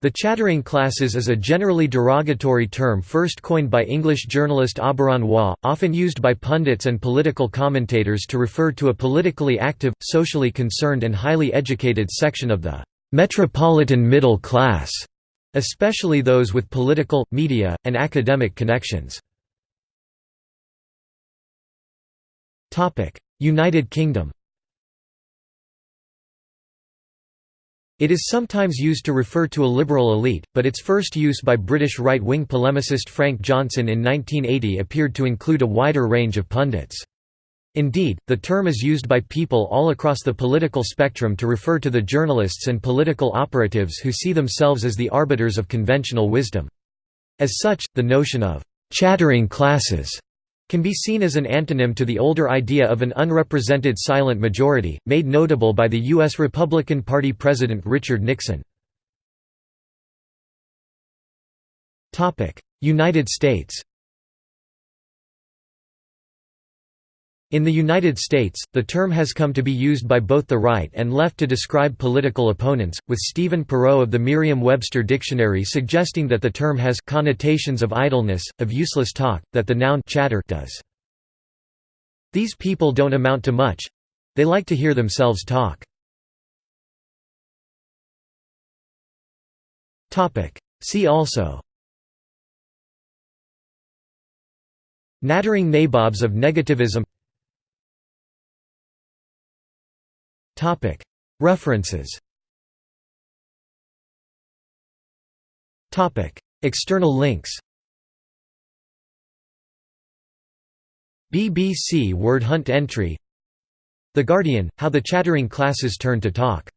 The chattering classes is a generally derogatory term first coined by English journalist Auberon Waugh, often used by pundits and political commentators to refer to a politically active, socially concerned and highly educated section of the «metropolitan middle class», especially those with political, media, and academic connections. United Kingdom It is sometimes used to refer to a liberal elite, but its first use by British right-wing polemicist Frank Johnson in 1980 appeared to include a wider range of pundits. Indeed, the term is used by people all across the political spectrum to refer to the journalists and political operatives who see themselves as the arbiters of conventional wisdom. As such, the notion of «chattering classes» can be seen as an antonym to the older idea of an unrepresented silent majority, made notable by the U.S. Republican Party President Richard Nixon. United States In the United States, the term has come to be used by both the right and left to describe political opponents, with Stephen Perrault of the Merriam-Webster Dictionary suggesting that the term has connotations of idleness, of useless talk, that the noun chatter does. These people don't amount to much. They like to hear themselves talk. See also Nattering nabobs of negativism References. External links. BBC Word Hunt entry. The Guardian – How the chattering classes turn to talk